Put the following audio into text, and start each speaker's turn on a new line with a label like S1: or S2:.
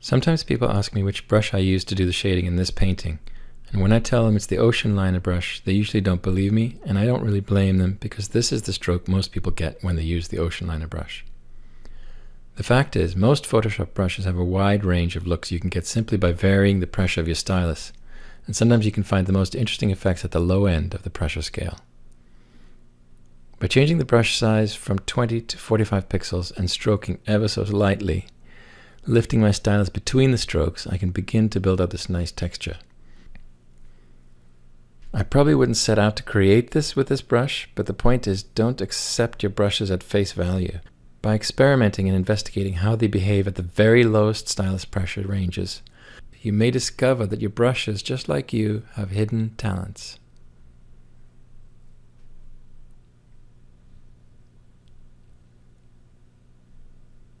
S1: Sometimes people ask me which brush I use to do the shading in this painting, and when I tell them it's the ocean liner brush, they usually don't believe me, and I don't really blame them because this is the stroke most people get when they use the ocean liner brush. The fact is, most Photoshop brushes have a wide range of looks you can get simply by varying the pressure of your stylus, and sometimes you can find the most interesting effects at the low end of the pressure scale. By changing the brush size from 20 to 45 pixels and stroking ever so lightly, Lifting my stylus between the strokes, I can begin to build out this nice texture. I probably wouldn't set out to create this with this brush, but the point is don't accept your brushes at face value. By experimenting and investigating how they behave at the very lowest stylus pressure ranges, you may discover that your brushes, just like you, have hidden talents.